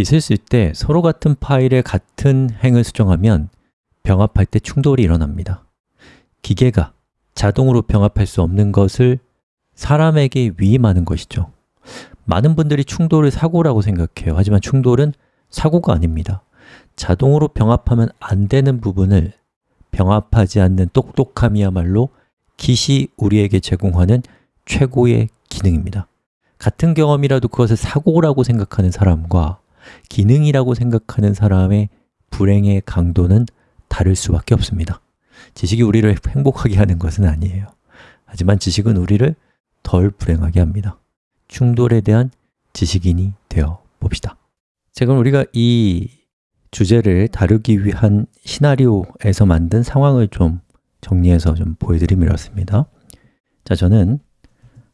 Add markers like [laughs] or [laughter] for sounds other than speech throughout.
git을 쓸 때 서로 같은 파일에 같은 행을 수정하면 병합할 때 충돌이 일어납니다. 기계가 자동으로 병합할 수 없는 것을 사람에게 위임하는 것이죠. 많은 분들이 충돌을 사고라고 생각해요. 하지만 충돌은 사고가 아닙니다. 자동으로 병합하면 안 되는 부분을 병합하지 않는 똑똑함이야말로 kit이 우리에게 제공하는 최고의 기능입니다. 같은 경험이라도 그것을 사고라고 생각하는 사람과 기능이라고 생각하는 사람의 불행의 강도는 다를 수밖에 없습니다. 지식이 우리를 행복하게 하는 것은 아니에요. 하지만 지식은 우리를 덜 불행하게 합니다. 충돌에 대한 지식인이 되어 봅시다. 자, 그럼 우리가 이 주제를 다루기 위한 시나리오에서 만든 상황을 좀 정리해서 좀 보여드리면 이렇습니다. 자, 저는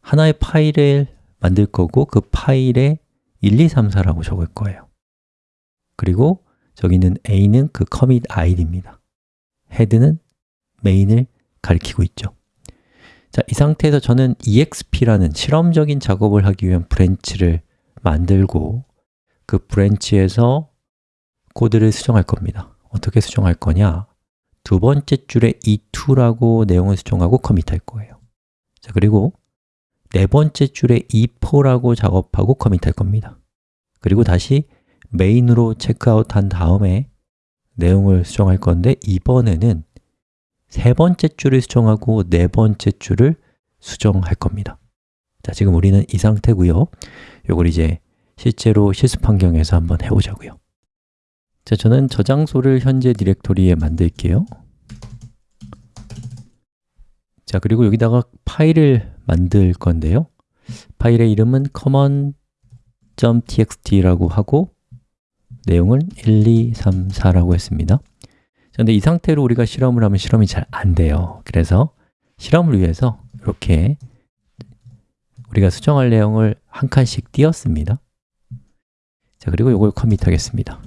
하나의 파일을 만들 거고 그 파일에 1, 2, 3, 4라고 적을 거예요 그리고 저기는 a는 그 commit id입니다. HEAD는 main을 가리키고 있죠. 자, 이 상태에서 저는 exp라는 실험적인 작업을 하기 위한 branch를 만들고 그 branch에서 코드를 수정할 겁니다. 어떻게 수정할 거냐? 두 번째 줄에 e2라고 내용을 수정하고 커밋할 거예요. 자, 그리고 네 번째 줄에 e4라고 작업하고 커밋할 겁니다. 그리고 다시 메인으로 체크아웃 한 다음에 내용을 수정할 건데 이번에는 세 번째 줄을 수정하고 네 번째 줄을 수정할 겁니다. 자, 지금 우리는 이 상태고요. 이걸 이제 실제로 실습 환경에서 한번 해보자고요. 자, 저는 저장소를 현재 디렉토리에 만들게요. 자, 그리고 여기다가 파일을 만들 건데요. 파일의 이름은 common.txt라고 하고 내용을 1, 2, 3, 4라고 했습니다. 그런데 이 상태로 우리가 실험을 하면 실험이 잘 안 돼요. 그래서 실험을 위해서 이렇게 우리가 수정할 내용을 한 칸씩 띄었습니다. 자, 그리고 이걸 commit 하겠습니다.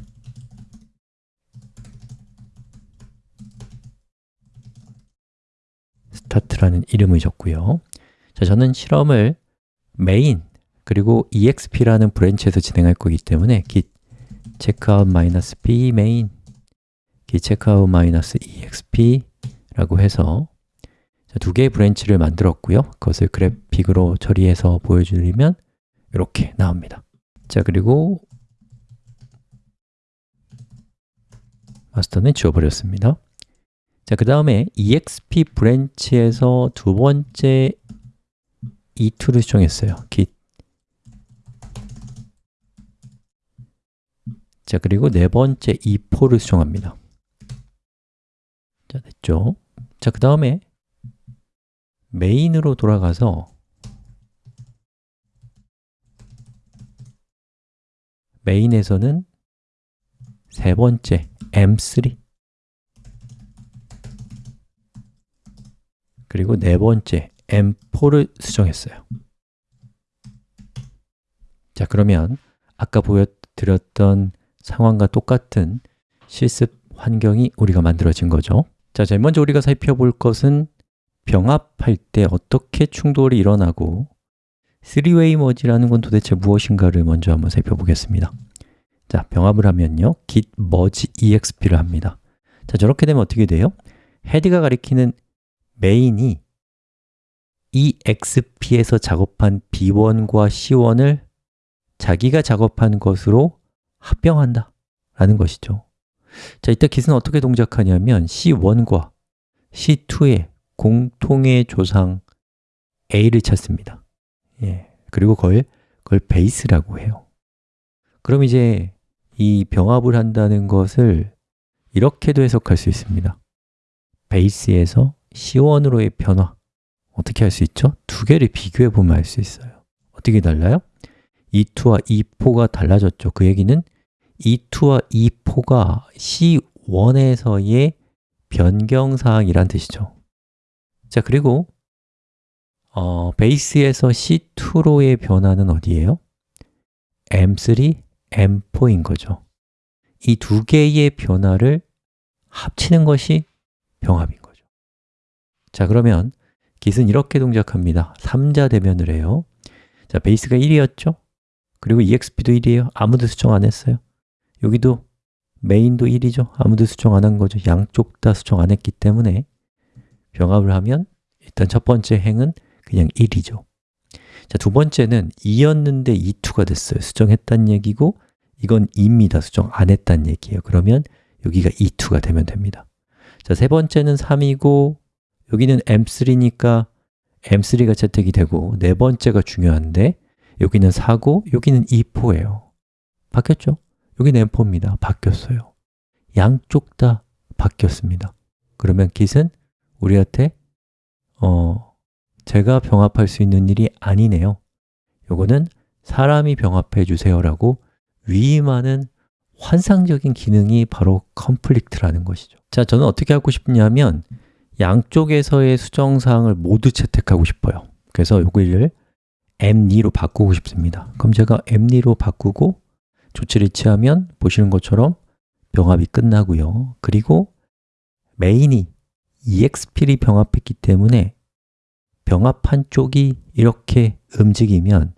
start라는 이름을 줬고요. 자, 저는 실험을 main 그리고 exp라는 branch에서 진행할 거기 때문에 git checkout-b main git checkout-exp 라고 해서 두 개의 branch를 만들었고요. 그것을 그래픽으로 처리해서 보여드리면 이렇게 나옵니다. 자, 그리고 master는 지워버렸습니다. 자, 그 다음에 exp branch에서 두 번째 e2를 수정했어요. Git 자, 그리고 네 번째 e4를 수정합니다. 자, 됐죠? 자, 그 다음에 메인으로 돌아가서 메인에서는 세 번째 m3 그리고 네 번째 m4를 수정했어요. 자, 그러면 아까 보여드렸던 상황과 똑같은 실습 환경이 우리가 만들어진 거죠. 자, 제일 먼저 우리가 살펴볼 것은 병합할 때 어떻게 충돌이 일어나고 3-way 머지라는 건 도대체 무엇인가를 먼저 한번 살펴보겠습니다. 자, 병합을 하면요. git merge exp를 합니다. 자, 저렇게 되면 어떻게 돼요? 헤드가 가리키는 메인이 exp에서 작업한 b1과 c1을 자기가 작업한 것으로 합병한다 라는 것이죠. 자, 이때 git은 어떻게 동작하냐면 c1과 c2의 공통의 조상 a를 찾습니다. 예, 그리고 그걸, 그걸 베이스라고 해요. 그럼 이제 이 병합을 한다는 것을 이렇게도 해석할 수 있습니다. 베이스에서 C1으로의 변화 어떻게 할 수 있죠? 두 개를 비교해 보면 알 수 있어요. 어떻게 달라요? E2와 E4가 달라졌죠. 그 얘기는 E2와 E4가 C1에서의 변경사항이란 뜻이죠. 자, 그리고 어, 베이스에서 C2로의 변화는 어디예요? M3, M4인 거죠. 이 두 개의 변화를 합치는 것이 병합인 거죠. 자, 그러면 git은 이렇게 동작합니다. 3자 대면을 해요. 자, 베이스가 1이었죠? 그리고 exp도 1이에요 아무도 수정 안 했어요 여기도 메인도 1이죠. 아무도 수정 안 한 거죠. 양쪽 다 수정 안 했기 때문에 병합을 하면 일단 첫 번째 행은 그냥 1이죠. 자, 두 번째는 2였는데 2,2가 됐어요. 수정했다는 얘기고 이건 2입니다. 수정 안 했다는 얘기예요. 그러면 여기가 2,2가 되면 됩니다. 자, 세 번째는 3이고 여기는 M3니까 M3가 채택이 되고 네 번째가 중요한데 여기는 4고 여기는 2포예요. 바뀌었죠? 여기는 M4입니다. 바뀌었어요. 양쪽 다 바뀌었습니다. 그러면 git은 우리한테 어, 제가 병합할 수 있는 일이 아니네요. 요거는 사람이 병합해 주세요라고 위임하는 환상적인 기능이 바로 conflict라는 것이죠. 자, 저는 어떻게 하고 싶냐면 양쪽에서의 수정사항을 모두 채택하고 싶어요. 그래서 요거를 m2로 바꾸고 싶습니다. 그럼 제가 m2로 바꾸고 조치를 취하면 보시는 것처럼 병합이 끝나고요. 그리고 메인이 exp를 병합했기 때문에 병합한 쪽이 이렇게 움직이면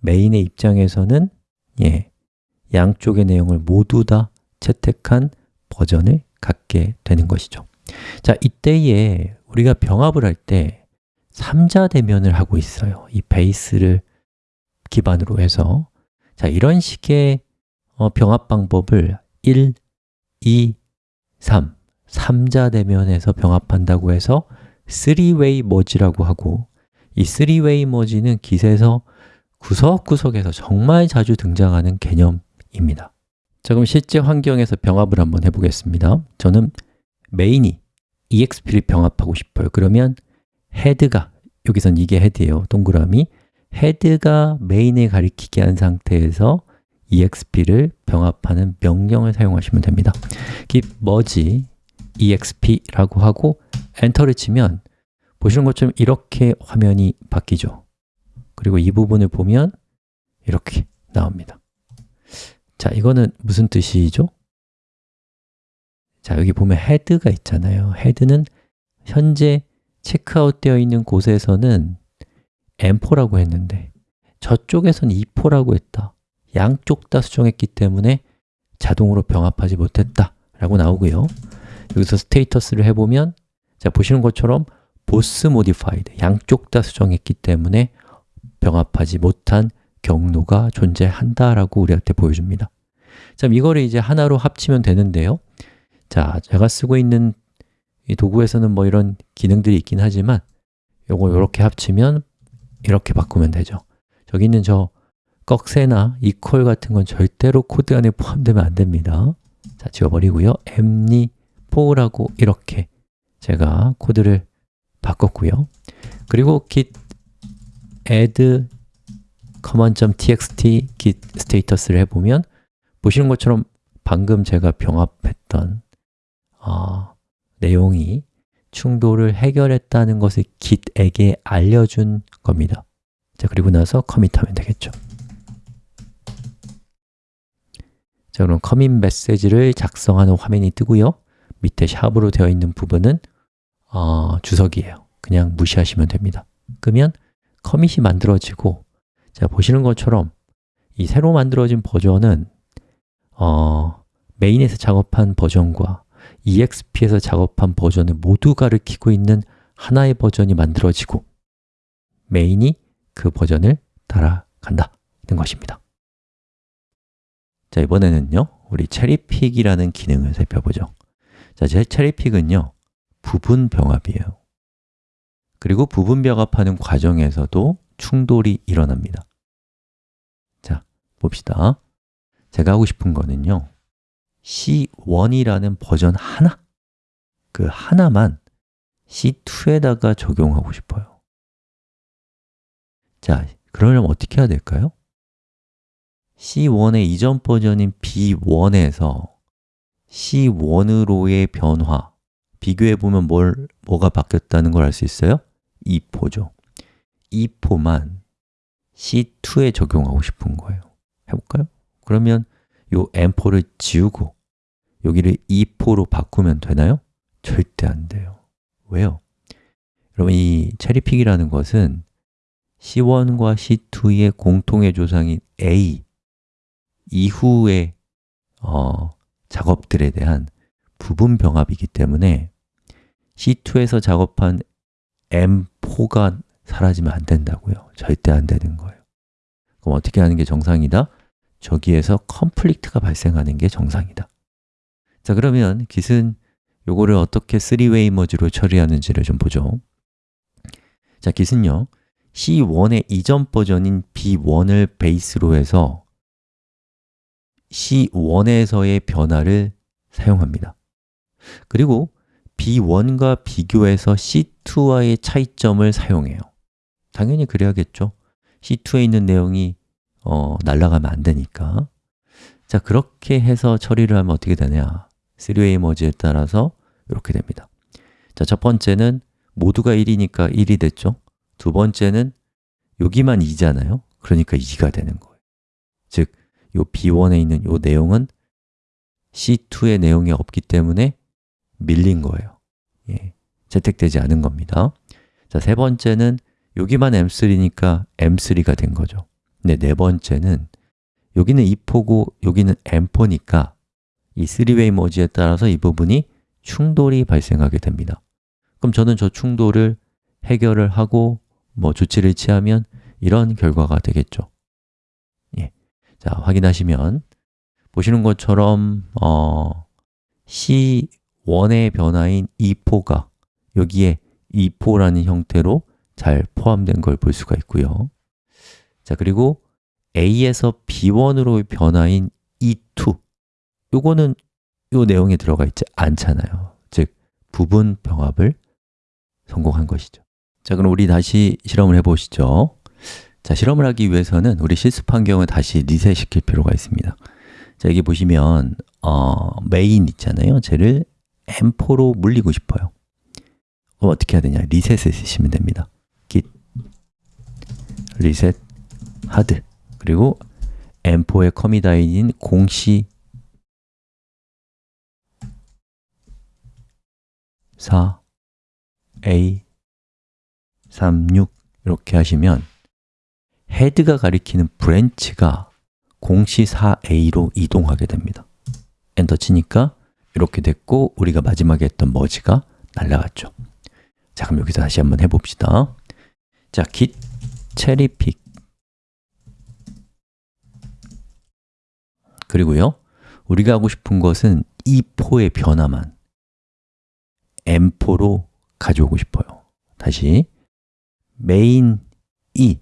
메인의 입장에서는 예, 양쪽의 내용을 모두 다 채택한 버전을 갖게 되는 것이죠. 자, 이때에 우리가 병합을 할 때 3자 대면을 하고 있어요. 이 베이스를 기반으로 해서. 자, 이런 식의 어, 병합 방법을 1, 2, 3, 3자 대면에서 병합한다고 해서 3way 머지라고 하고 이 3way 머지는 기세에서 구석구석에서 정말 자주 등장하는 개념입니다. 자, 그럼 실제 환경에서 병합을 한번 해보겠습니다. 저는 메인이 exp를 병합하고 싶어요. 그러면 헤드가, 여기선 이게 헤드예요. 동그라미. 헤드가 메인에 가리키게 한 상태에서 exp를 병합하는 명령을 사용하시면 됩니다. git merge exp라고 하고 엔터를 치면 보시는 것처럼 이렇게 화면이 바뀌죠. 그리고 이 부분을 보면 이렇게 나옵니다. 자, 이거는 무슨 뜻이죠? 자, 여기 보면 헤드가 있잖아요. 헤드는 현재 체크아웃 되어 있는 곳에서는 M4라고 했는데 저쪽에선 E4라고 했다. 양쪽 다 수정했기 때문에 자동으로 병합하지 못했다 라고 나오고요. 여기서 status를 해보면 자 보시는 것처럼 both modified 양쪽 다 수정했기 때문에 병합하지 못한 경로가 존재한다 라고 우리한테 보여줍니다. 자, 이거를 이제 하나로 합치면 되는데요. 자, 제가 쓰고 있는 이 도구에서는 뭐 이런 기능들이 있긴 하지만 요거 이렇게 합치면 이렇게 바꾸면 되죠. 저기 있는 저 꺽쇠나 equal 같은 건 절대로 코드 안에 포함되면 안 됩니다. 자, 지워버리고요. mni4라고 이렇게 제가 코드를 바꿨고요. 그리고 git add command.txt git status를 해보면 보시는 것처럼 방금 제가 병합했던 어, 내용이 충돌을 해결했다는 것을 git에게 알려준 겁니다. 자, 그리고 나서 커밋하면 되겠죠. 자, 그럼 커밋 메시지를 작성하는 화면이 뜨고요. 밑에 샵으로 되어 있는 부분은 어, 주석이에요. 그냥 무시하시면 됩니다. 그러면 커밋이 만들어지고 자, 보시는 것처럼 이 새로 만들어진 버전은 어, 메인에서 작업한 버전과 EXP에서 작업한 버전을 모두 가리키고 있는 하나의 버전이 만들어지고 메인이 그 버전을 따라간다는 것입니다. 자, 이번에는요 우리 체리픽이라는 기능을 살펴보죠. 자, 제 체리픽은요 부분 병합이에요. 그리고 부분 병합하는 과정에서도 충돌이 일어납니다. 자, 봅시다. 제가 하고 싶은 거는요 C1이라는 버전 하나 그 하나만 C2에다가 적용하고 싶어요 자, 그러려면 어떻게 해야 될까요? C1의 이전 버전인 B1에서 C1으로의 변화 비교해보면 뭘, 뭐가 바뀌었다는 걸 알 수 있어요? 2포죠 2포만 C2에 적용하고 싶은 거예요 해볼까요? 그러면 요 M4를 지우고 여기를 2포로 바꾸면 되나요? 절대 안 돼요 왜요? 여러분 이 체리픽이라는 것은 C1과 C2의 공통의 조상인 A 이후에 어, 작업들에 대한 부분 병합이기 때문에 C2에서 작업한 M4가 사라지면 안 된다고요 절대 안 되는 거예요 그럼 어떻게 하는 게 정상이다? 저기에서 conflict가 발생하는 게 정상이다 자 그러면 git은 요거를 어떻게 3웨이 머지로 처리하는지를 좀 보죠. 자, git은요. C1의 이전 버전인 B1을 베이스로 해서 C1에서의 변화를 사용합니다. 그리고 B1과 비교해서 C2와의 차이점을 사용해요. 당연히 그래야겠죠. C2에 있는 내용이 어, 날아가면 안 되니까. 자, 그렇게 해서 처리를 하면 어떻게 되냐 3웨이 머지에 따라서 이렇게 됩니다. 자, 첫 번째는 모두가 1이니까 1이 됐죠? 두 번째는 여기만 2잖아요? 그러니까 2가 되는 거예요. 즉, 요 B1에 있는 요 내용은 C2의 내용이 없기 때문에 밀린 거예요. 예, 채택되지 않은 겁니다. 자, 세 번째는 여기만 M3니까 M3가 된 거죠. 근데 네 번째는 여기는 2포고 여기는 M4니까 이 3웨이 머지에 따라서 이 부분이 충돌이 발생하게 됩니다. 그럼 저는 저 충돌을 해결을 하고 뭐 조치를 취하면 이런 결과가 되겠죠. 예. 자, 확인하시면 보시는 것처럼 어, C1의 변화인 2포가 여기에 2포라는 형태로 잘 포함된 걸 볼 수가 있고요. 자, 그리고 A에서 B1으로 변화인 E2 요거는 요 내용에 들어가 있지 않잖아요. 즉, 부분 병합을 성공한 것이죠. 자, 그럼 우리 다시 실험을 해보시죠. 자, 실험을 하기 위해서는 우리 실습 환경을 다시 리셋시킬 필요가 있습니다. 자, 여기 보시면 어, 메인 있잖아요. 쟤를 M4로 물리고 싶어요. 그럼 어떻게 해야 되냐? 리셋을 쓰시면 됩니다. git reset hard. 그리고 M4의 커미다인인 공시 4 A 36 이렇게 하시면 헤드가 가리키는 branch가 공시 4a로 이동하게 됩니다. 엔터 치니까 이렇게 됐고 우리가 마지막에 했던 merge가 날라갔죠. 자, 그럼 여기서 다시 한번 해봅시다. 자, git cherry-pick 그리고요 우리가 하고 싶은 것은 E4의 변화만 m4로 가져오고 싶어요. 다시. 메인 E.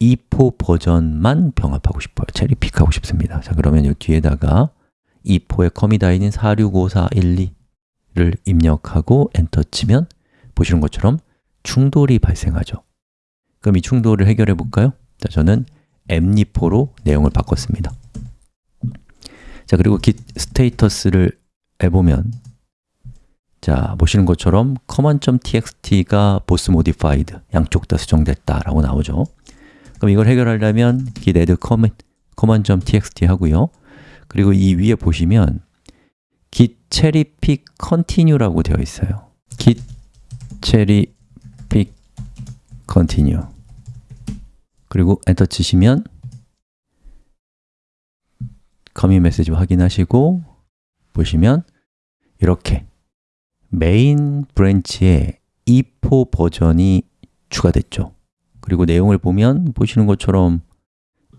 E4 버전만 병합하고 싶어요. cherry-pick하고 싶습니다. 자 그러면 이 뒤에다가 E4의 commit ID인 465412를 입력하고 엔터 치면 보시는 것처럼 충돌이 발생하죠. 그럼 이 충돌을 해결해 볼까요? 자, 저는 mni4로 내용을 바꿨습니다. 자, 그리고 git status를 해보면 자, 보시는 것처럼 command.txt가 boss modified, 양쪽 다 수정됐다 라고 나오죠 그럼 이걸 해결하려면 git add command.txt 하고요 그리고 이 위에 보시면 git cherry pick continue라고 되어 있어요 git cherry pick continue 그리고 엔터 치시면 commit 메시지 확인하시고 보시면 이렇게 메인 branch에 E4 버전이 추가됐죠. 그리고 내용을 보면 보시는 것처럼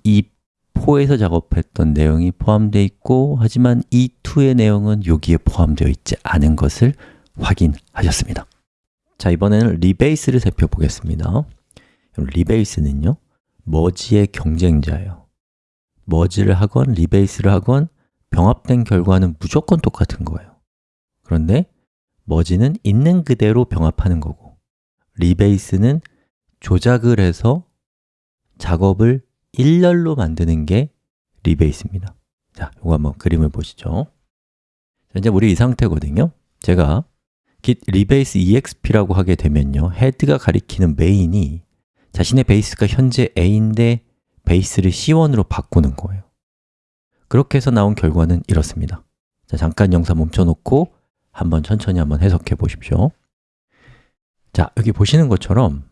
E4에서 작업했던 내용이 포함되어 있고 하지만 E2의 내용은 여기에 포함되어 있지 않은 것을 확인하셨습니다. 자, 이번에는 rebase를 살펴보겠습니다. rebase는요 머지의 경쟁자예요. 머지를 하건 rebase를 하건 병합된 결과는 무조건 똑같은 거예요. 그런데 머지는 있는 그대로 병합하는 거고 rebase는 조작을 해서 작업을 일렬로 만드는 게 rebase입니다. 자, 이거 한번 그림을 보시죠. 현재 우리 이 상태거든요. 제가 git rebase exp라고 하게 되면요 헤드가 가리키는 메인이 자신의 베이스가 현재 a인데 베이스를 C1으로 바꾸는 거예요. 그렇게 해서 나온 결과는 이렇습니다. 자, 잠깐 영상 멈춰놓고 한번 천천히 한번 해석해 보십시오. 자, 여기 보시는 것처럼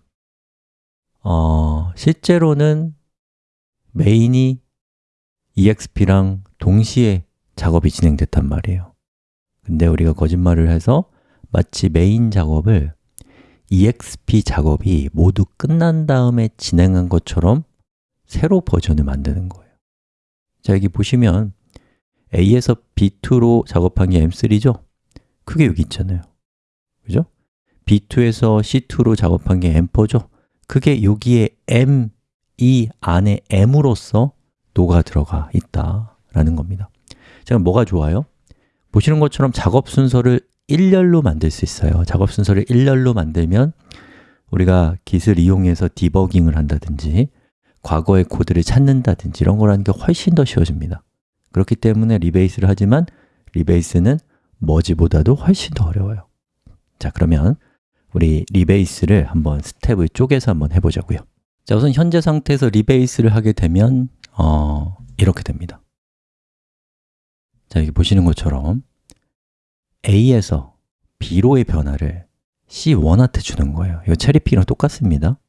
어, 실제로는 메인이 exp랑 동시에 작업이 진행됐단 말이에요. 근데 우리가 거짓말을 해서 마치 메인 작업을 exp 작업이 모두 끝난 다음에 진행한 것처럼 새로 버전을 만드는 거예요. 자, 여기 보시면 A에서 B2로 작업한 게 M3죠? 그게 여기 있잖아요 그죠? B2에서 C2로 작업한 게 M4죠? 그게 여기에 M, 이 안에 M으로서 녹아 들어가 있다라는 겁니다 자, 그럼 뭐가 좋아요? 보시는 것처럼 작업 순서를 일렬로 만들 수 있어요 작업 순서를 일렬로 만들면 우리가 Git을 이용해서 디버깅을 한다든지 과거의 코드를 찾는다든지 이런 거라는 게 훨씬 더 쉬워집니다 그렇기 때문에 rebase를 하지만 rebase는 merge보다도 훨씬 더 어려워요. 자, 그러면 우리 rebase를 한번 스텝을 쪼개서 한번 해보자고요. 자, 우선 현재 상태에서 rebase를 하게 되면 어, 이렇게 됩니다. 자, 여기 보시는 것처럼 A에서 B로의 변화를 C1한테 주는 거예요. 이거 체리픽이랑 똑같습니다.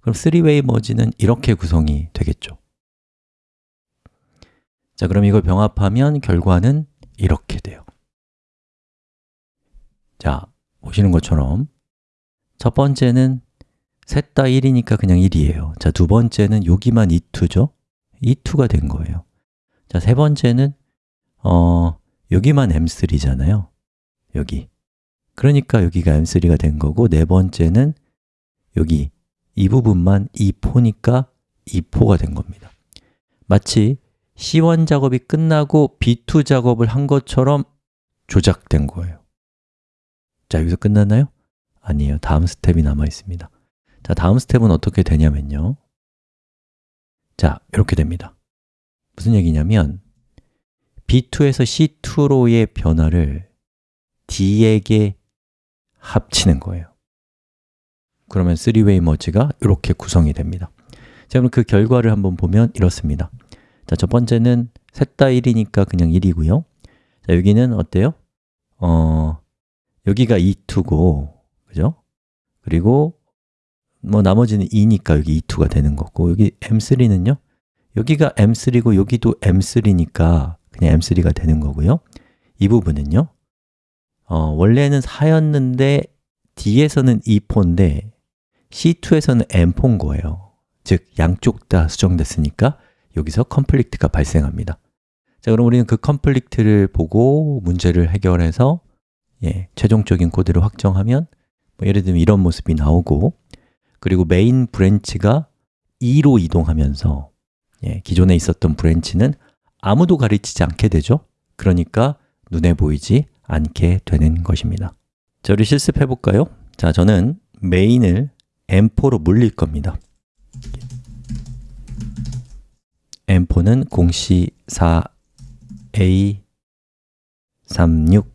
그럼 3웨이 머지는 이렇게 구성이 되겠죠. 자, 그럼 이걸 병합하면 결과는 이렇게 돼요 자, 보시는 것처럼. 첫 번째는 셋 다 1이니까 그냥 1이에요. 자, 두 번째는 여기만 e2죠? e2가 된 거예요. 자, 세 번째는 어, 여기만 m3잖아요. 여기. 그러니까 여기가 m3가 된 거고 네 번째는 여기. 이 부분만 E4니까 E4가 된 겁니다. 마치 C1 작업이 끝나고 B2 작업을 한 것처럼 조작된 거예요 자, 여기서 끝났나요? 아니에요. 다음 스텝이 남아 있습니다. 자, 다음 스텝은 어떻게 되냐면요. 자, 이렇게 됩니다. 무슨 얘기냐면 B2에서 C2로의 변화를 D에게 합치는 거예요. 그러면 3 way merge가 이렇게 구성이 됩니다. 자, 그럼 그 결과를 한번 보면 이렇습니다. 자, 첫 번째는 셋 다 1이니까 그냥 1이고요. 자, 여기는 어때요? 어, 여기가 2,2고, 그죠? 그리고 뭐 나머지는 2니까 여기 2, 2가 되는 거고 여기 M3는요? 여기가 M3고 여기도 M3니까 그냥 M3가 되는 거고요 이 부분은요 어, 원래는 4였는데 D에서는 2포인데 C2에서는 M4인 거예요 즉, 양쪽 다 수정됐으니까 여기서 conflict가 발생합니다 자, 그럼 우리는 그 conflict를 보고 문제를 해결해서 예, 최종적인 코드를 확정하면 뭐 예를 들면 이런 모습이 나오고 그리고 메인 branch가 2로 이동하면서 예, 기존에 있었던 branch는 아무도 가르치지 않게 되죠. 그러니까 눈에 보이지 않게 되는 것입니다. 자, 우리 실습해 볼까요? 자, 저는 메인을 m4로 물릴 겁니다. M4는 공시 4a36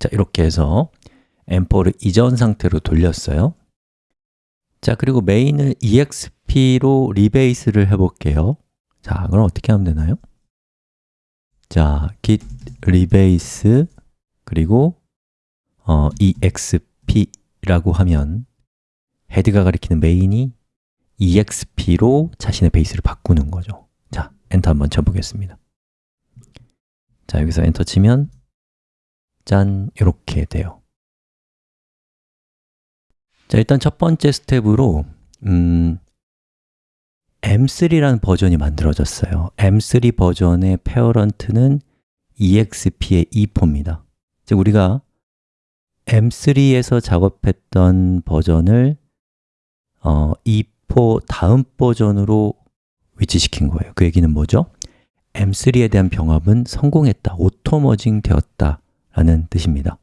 자, 이렇게 해서 m4를 이전 상태로 돌렸어요. 자, 그리고 메인을 exp로 리베이스를 해볼게요. 자, 그럼 어떻게 하면 되나요? 자, git rebase 그리고 어, exp라고 하면 헤드가 가리키는 메인이 exp로 자신의 베이스를 바꾸는 거죠. 자, 엔터 한번 쳐보겠습니다. 자, 여기서 엔터 치면 짠, 이렇게 돼요. 자, 일단 첫 번째 스텝으로 음, M3라는 버전이 만들어졌어요. M3 버전의 parent는 exp의 e4입니다. 즉, 우리가 M3에서 작업했던 버전을 어, E4 다음 버전으로 위치시킨 거예요. 그 얘기는 뭐죠? M3에 대한 병합은 성공했다, auto merging 되었다 라는 뜻입니다.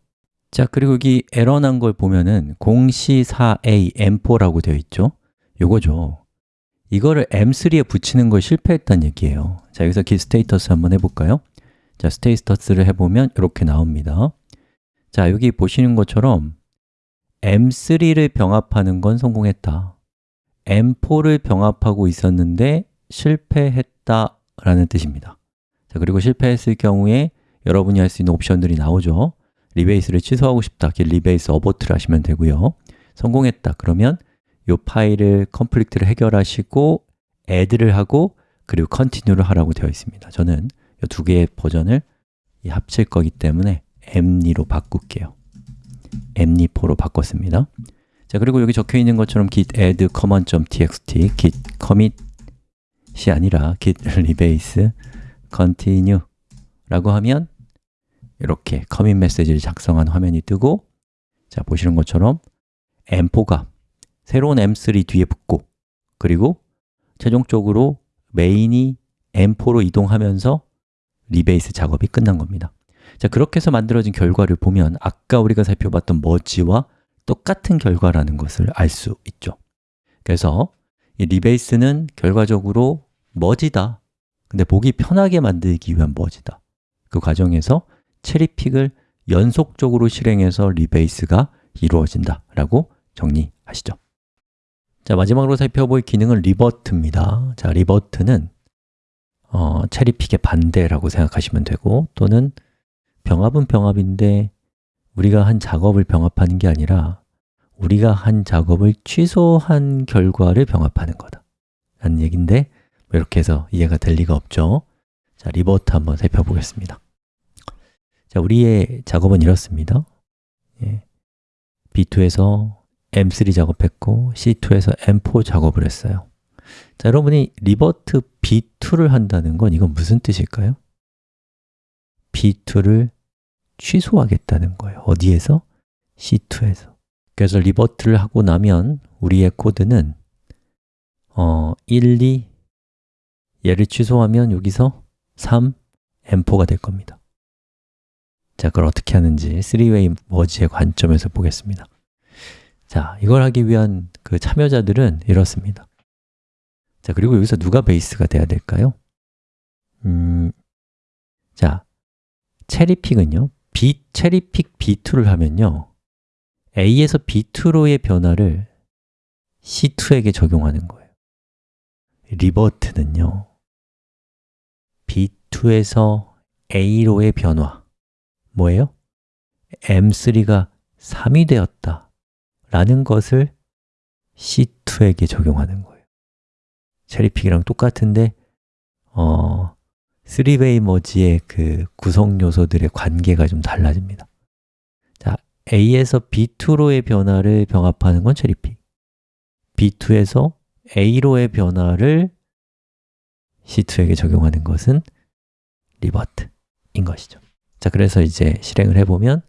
자, 그리고 여기 에러 난 걸 보면은 공시4a m4라고 되어 있죠? 요거죠. 이거를 m3에 붙이는 걸 실패했다는 얘기예요. 자, 여기서 git status 한번 해볼까요? 자, status를 해보면 이렇게 나옵니다. 자, 여기 보시는 것처럼 m3를 병합하는 건 성공했다. m4를 병합하고 있었는데 실패했다 라는 뜻입니다. 자, 그리고 실패했을 경우에 여러분이 할 수 있는 옵션들이 나오죠. rebase를 취소하고 싶다, git rebase abort를 하시면 되고요. 성공했다, 그러면 이 파일을 conflict를 해결하시고 add를 하고 그리고 continue를 하라고 되어 있습니다. 저는 이 두 개의 버전을 합칠 거기 때문에 mni로 바꿀게요. Mni4로 바꿨습니다. 자, 그리고 여기 적혀 있는 것처럼 git add command.txt git commit이 아니라 git [laughs] rebase continue 라고 하면 이렇게 commit 메시지를 작성한 화면이 뜨고 자, 보시는 것처럼 m4가 새로운 m3 뒤에 붙고 그리고 최종적으로 main이 m4로 이동하면서 rebase 작업이 끝난 겁니다. 자, 그렇게 해서 만들어진 결과를 보면 아까 우리가 살펴봤던 머지와 똑같은 결과라는 것을 알 수 있죠. 그래서 이 rebase는 결과적으로 merge다. 근데 보기 편하게 만들기 위한 merge다. 그 과정에서 cherry-pick을 연속적으로 실행해서 rebase가 이루어진다 라고 정리하시죠. 자, 마지막으로 살펴볼 기능은 revert입니다. 자, revert는 어, cherry-pick의 반대라고 생각하시면 되고 또는 병합은 병합인데 우리가 한 작업을 병합하는 게 아니라 우리가 한 작업을 취소한 결과를 병합하는 거다. 라는 얘기인데 뭐 이렇게 해서 이해가 될 리가 없죠. 자, revert 한번 살펴보겠습니다 자, 우리의 작업은 이렇습니다 예. B2에서 M3 작업했고 C2에서 M4 작업을 했어요 자, 여러분이 revert B2를 한다는 건 이건 무슨 뜻일까요? B2를 취소하겠다는 거예요 어디에서? C2에서 그래서 revert를 하고 나면 우리의 코드는 어, 1, 2 얘를 취소하면 여기서 3, M4가 될 겁니다 자, 그걸 어떻게 하는지 3웨이 머지의 관점에서 보겠습니다. 자, 이걸 하기 위한 그 참여자들은 이렇습니다. 자, 그리고 여기서 누가 베이스가 돼야 될까요? 음, 자, 체리픽은요 B, 체리픽 B2를 하면요 A에서 B2로의 변화를 C2에게 적용하는 거예요. 리버트는요 B2에서 A로의 변화 뭐예요? M3가 3이 되었다 라는 것을 C2에게 적용하는 거예요. 체리픽이랑 똑같은데 어, 3웨이 머지의 그 구성 요소들의 관계가 좀 달라집니다. 자, A에서 B2로의 변화를 병합하는 건 체리픽. B2에서 A로의 변화를 C2에게 적용하는 것은 리버트인 것이죠 자, 그래서 이제 실행을 해보면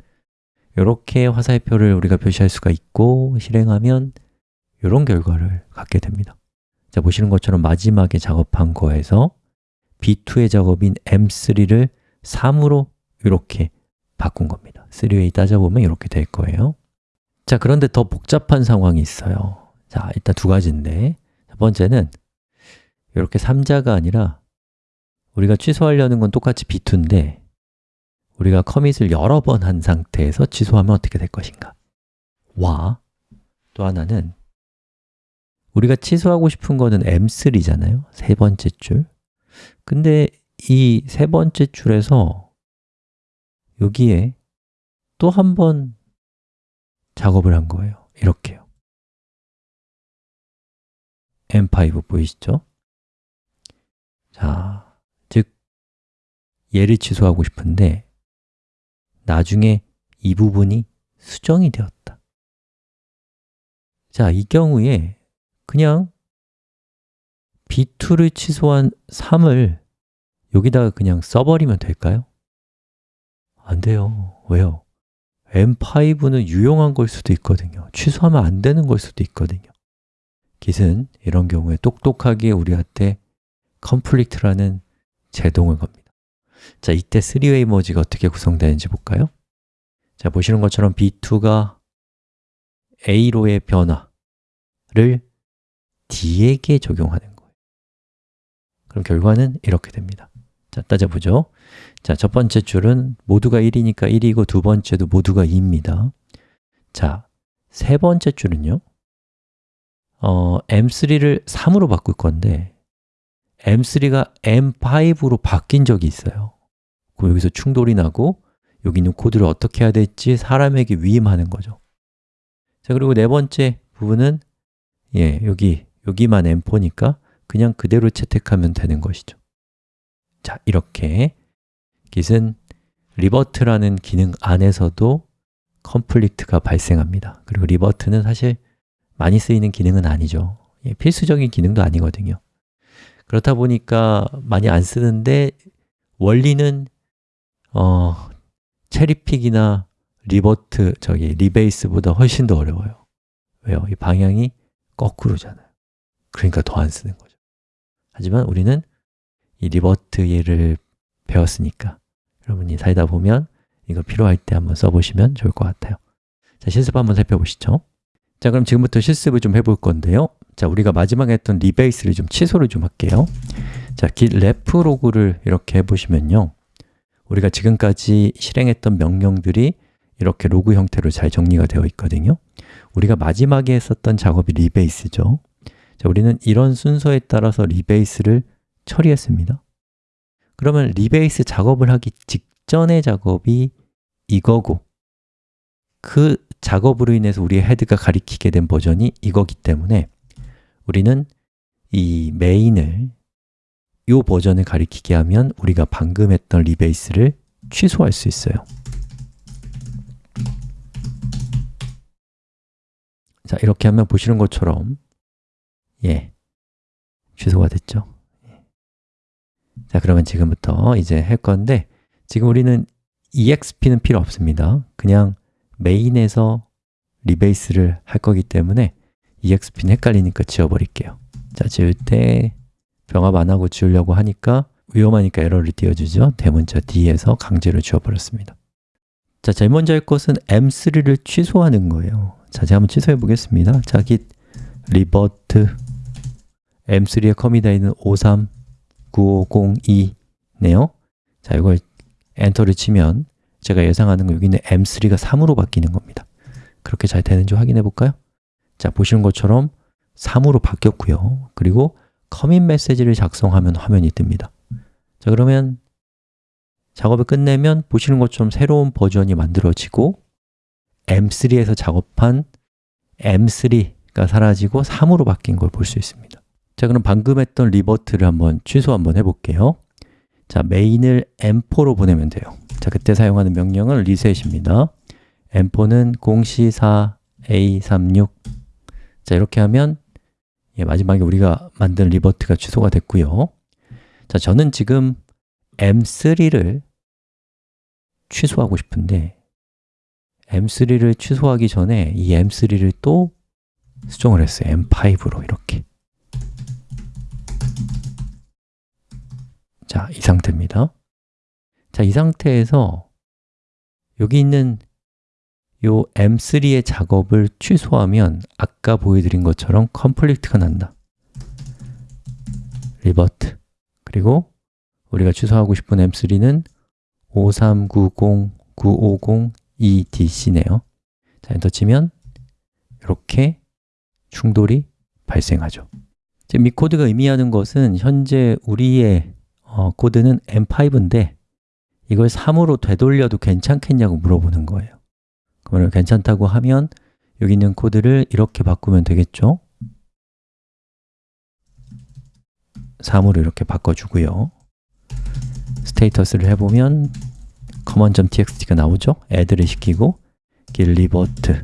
이렇게 화살표를 우리가 표시할 수가 있고 실행하면 이런 결과를 갖게 됩니다. 자, 보시는 것처럼 마지막에 작업한 거에서 B2의 작업인 M3를 3으로 이렇게 바꾼 겁니다. 3웨이 따져보면 이렇게 될 거예요. 자, 그런데 더 복잡한 상황이 있어요. 자, 일단 두 가지인데. 첫 번째는 이렇게 3자가 아니라 우리가 취소하려는 건 똑같이 B2인데 우리가 커밋을 여러 번 한 상태에서 취소하면 어떻게 될 것인가? 와, 또 하나는 우리가 취소하고 싶은 거는 M3잖아요. 세 번째 줄. 근데 이 세 번째 줄에서 여기에 또 한 번 작업을 한 거예요. 이렇게요. M5 보이시죠? 자, 즉 얘를 취소하고 싶은데 나중에 이 부분이 수정이 되었다 자, 이 경우에 그냥 B2를 취소한 3을 여기다가 그냥 써버리면 될까요? 안 돼요. 왜요? M5는 유용한 걸 수도 있거든요. 취소하면 안 되는 걸 수도 있거든요. Git은 이런 경우에 똑똑하게 우리한테 conflict라는 제동을 겁니다. 자, 이때 3 way merge가 어떻게 구성되는지 볼까요? 자, 보시는 것처럼 B2가 A로의 변화를 D에게 적용하는 거예요. 그럼 결과는 이렇게 됩니다. 자, 따져보죠. 자, 첫 번째 줄은 모두가 1이니까 1이고 두 번째도 모두가 2입니다. 자, 세 번째 줄은요? 어, M3를 3으로 바꿀 건데 M3가 M5로 바뀐 적이 있어요 그럼 여기서 충돌이 나고 여기 있는 코드를 어떻게 해야 될지 사람에게 위임하는 거죠. 자, 그리고 네 번째 부분은 예, 여기 여기만 M4니까 그냥 그대로 채택하면 되는 것이죠. 자, 이렇게. Git은 revert라는 기능 안에서도 conflict가 발생합니다. 그리고 revert는 사실 많이 쓰이는 기능은 아니죠. 예, 필수적인 기능도 아니거든요. 그렇다 보니까 많이 안 쓰는데 원리는 어, cherry-pick이나 revert, 저기 rebase보다 훨씬 더 어려워요. 왜요? 이 방향이 거꾸로잖아요. 그러니까 더 안 쓰는 거죠. 하지만 우리는 이 revert 예를 배웠으니까 여러분이 살다 보면 이거 필요할 때 한번 써보시면 좋을 것 같아요. 자, 실습 한번 살펴보시죠. 자, 그럼 지금부터 실습을 좀 해볼 건데요. 자, 우리가 마지막에 했던 rebase를 좀 취소를 좀 할게요. 자, git reflog를 이렇게 해보시면요 우리가 지금까지 실행했던 명령들이 이렇게 로그 형태로 잘 정리가 되어 있거든요. 우리가 마지막에 했었던 작업이 rebase죠. 자, 우리는 이런 순서에 따라서 rebase를 처리했습니다. 그러면 rebase 작업을 하기 직전의 작업이 이거고 그 작업으로 인해서 우리의 헤드가 가리키게 된 버전이 이거기 때문에 우리는 이 메인을 이 버전을 가리키게 하면 우리가 방금 했던 리베이스를 취소할 수 있어요. 자, 이렇게 하면 보시는 것처럼 예, 취소가 됐죠? 자, 그러면 지금부터 이제 할 건데 지금 우리는 exp는 필요 없습니다. 그냥 메인에서 리베이스를 할 거기 때문에 exp는 헷갈리니까 지워버릴게요. 자, 지울 때 병합 안 하고 지우려고 하니까 위험하니까 에러를 띄워주죠. 대문자 D에서 강제로 지워버렸습니다. 자, 제일 먼저 할 것은 M3를 취소하는 거예요. 자, 제가 한번 취소해 보겠습니다. 자, git revert M3에 커미되어 있는 53 9502네요. 자, 이걸 엔터를 치면 제가 예상하는 거 여기 있는 M3가 3으로 바뀌는 겁니다. 그렇게 잘 되는지 확인해 볼까요? 자, 보시는 것처럼 3으로 바뀌었고요. 그리고 commit 메시지를 작성하면 화면이 뜹니다. 자, 그러면 작업을 끝내면 보시는 것처럼 새로운 버전이 만들어지고 M3에서 작업한 M3가 사라지고 3으로 바뀐 걸 볼 수 있습니다. 자, 그럼 방금 했던 revert를 한번 취소 한번 해볼게요. 자, 메인을 m4로 보내면 돼요. 자, 그때 사용하는 명령은 reset입니다. m4는 0c4a36 자, 이렇게 하면 예, 마지막에 우리가 만든 리버트가 취소가 됐고요. 자, 저는 지금 m3를 취소하고 싶은데 m3를 취소하기 전에 이 m3를 또 수정을 했어요. m5로 이렇게. 자, 이 상태입니다. 자, 이 상태에서 여기 있는 요 m3의 작업을 취소하면 아까 보여드린 것처럼 conflict가 난다. revert. 그리고 우리가 취소하고 싶은 m3는 5390-950-2dc네요. 자, 엔터 치면 이렇게 충돌이 발생하죠. 지금 이 코드가 의미하는 것은 현재 우리의 어, 코드는 m5인데 이걸 3으로 되돌려도 괜찮겠냐고 물어보는 거예요 그러면 괜찮다고 하면 여기 있는 코드를 이렇게 바꾸면 되겠죠? 3으로 이렇게 바꿔주고요 스테이터스를 해보면 command.txt가 나오죠? add를 시키고 git revert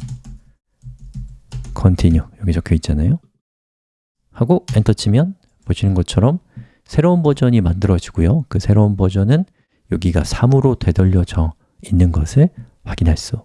continue 여기 적혀 있잖아요 하고 엔터 치면 보시는 것처럼 새로운 버전이 만들어지고요 그 새로운 버전은 여기가 3으로 되돌려져 있는 것을 확인할 수